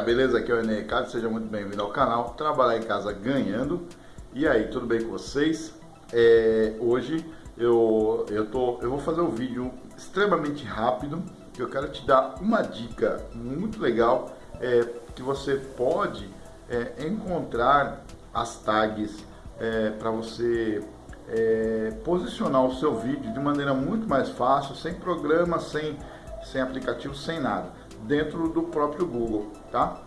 beleza? Aqui é o Enem Ricardo, seja muito bem-vindo ao canal Trabalhar em Casa Ganhando. E aí, tudo bem com vocês? É, hoje eu, eu, tô, eu vou fazer um vídeo extremamente rápido que eu quero te dar uma dica muito legal é, que você pode é, encontrar as tags é, para você é, posicionar o seu vídeo de maneira muito mais fácil, sem programa, sem, sem aplicativo, sem nada, dentro do próprio Google, tá?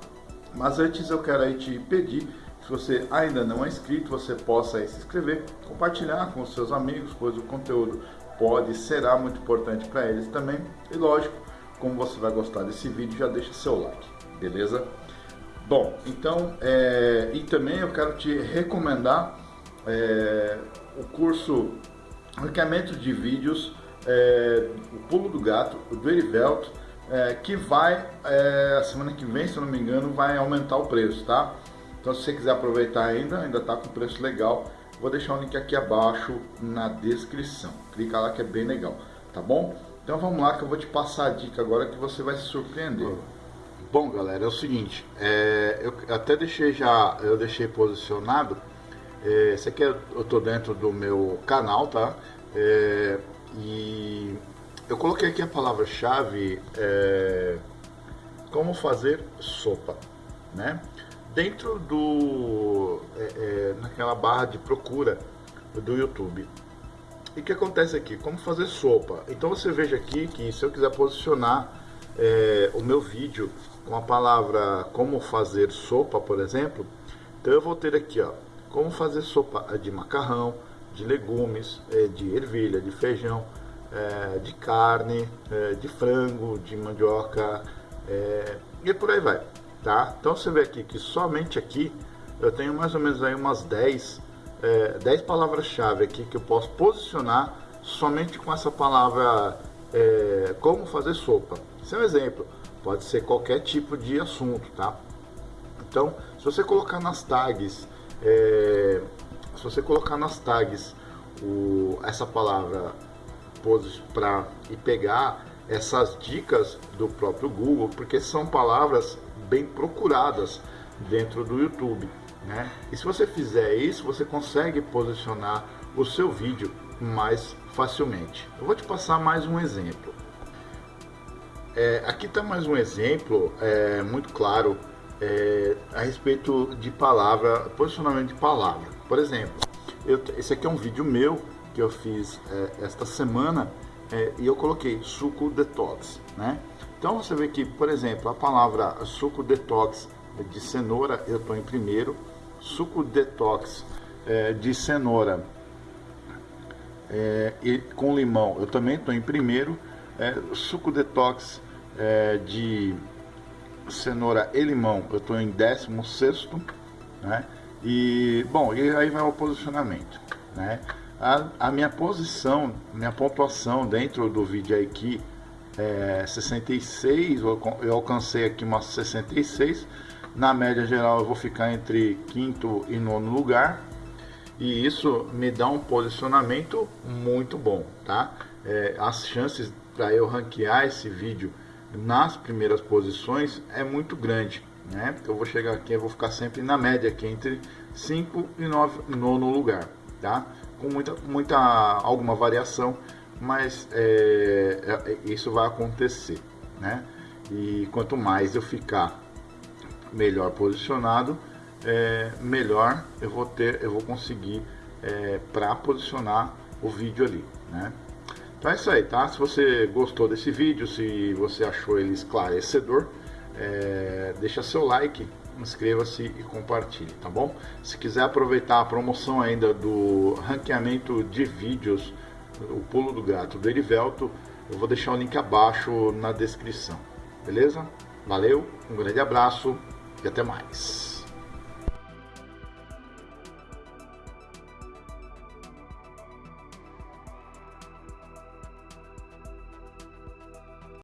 Mas antes eu quero aí te pedir, se você ainda não é inscrito, você possa se inscrever, compartilhar com seus amigos, pois o conteúdo pode será muito importante para eles também. E lógico, como você vai gostar desse vídeo, já deixa seu like, beleza? Bom, então, é, e também eu quero te recomendar é, o curso Ranqueamento de Vídeos, é, o Pulo do Gato, do Erivelto, é, que vai, é, a semana que vem, se eu não me engano, vai aumentar o preço, tá? Então se você quiser aproveitar ainda, ainda tá com preço legal, vou deixar o link aqui abaixo na descrição. Clica lá que é bem legal, tá bom? Então vamos lá que eu vou te passar a dica agora que você vai se surpreender. Bom galera, é o seguinte, é, eu até deixei já, eu deixei posicionado é, esse aqui é, eu tô dentro do meu canal, tá? É, e eu coloquei aqui a palavra-chave é, como fazer sopa, né? Dentro do é, é, naquela barra de procura do YouTube. E o que acontece aqui? Como fazer sopa? Então você veja aqui que se eu quiser posicionar é, o meu vídeo com a palavra como fazer sopa, por exemplo, então eu vou ter aqui, ó, como fazer sopa de macarrão, de legumes, eh, de ervilha, de feijão, eh, de carne, eh, de frango, de mandioca e por aí vai, tá? Então você vê aqui que somente aqui eu tenho mais ou menos aí umas 10, 10 palavras-chave aqui que eu posso posicionar somente com essa palavra como fazer sopa. Esse é um exemplo, pode ser qualquer tipo de assunto, tá? Então, se você colocar nas tags é, se você colocar nas tags o, essa palavra para e pegar essas dicas do próprio Google, porque são palavras bem procuradas dentro do YouTube. Né? E se você fizer isso, você consegue posicionar o seu vídeo mais facilmente. Eu vou te passar mais um exemplo. É, aqui está mais um exemplo é, muito claro é, a respeito de palavra, posicionamento de palavra. Por exemplo, eu, esse aqui é um vídeo meu que eu fiz é, esta semana é, e eu coloquei suco detox, né? Então você vê que, por exemplo, a palavra suco detox de cenoura eu estou em primeiro, suco detox é, de cenoura é, e com limão eu também estou em primeiro, é, suco detox de cenoura e limão, eu estou em 16, né? E, bom, e aí vai o posicionamento, né? A, a, minha posição, minha pontuação dentro do vídeo aqui é 66, eu alcancei aqui umas 66. Na média geral eu vou ficar entre quinto e nono lugar. E isso me dá um posicionamento muito bom, tá? É, as chances para eu ranquear esse vídeo nas primeiras posições é muito grande. Né? Eu vou chegar aqui, eu vou ficar sempre na média aqui entre 5 e 9 nono lugar, tá? Com muita, muita alguma variação, mas é, é, isso vai acontecer, né? E quanto mais eu ficar melhor posicionado, é, melhor eu vou ter, eu vou conseguir é, para posicionar o vídeo ali, né? Então é isso aí, tá? Se você gostou desse vídeo, se você achou ele esclarecedor, é, deixa seu like, inscreva-se e compartilhe, tá bom? Se quiser aproveitar a promoção ainda do ranqueamento de vídeos, o pulo do gato do Erivelto, eu vou deixar o link abaixo na descrição, beleza? Valeu, um grande abraço e até mais.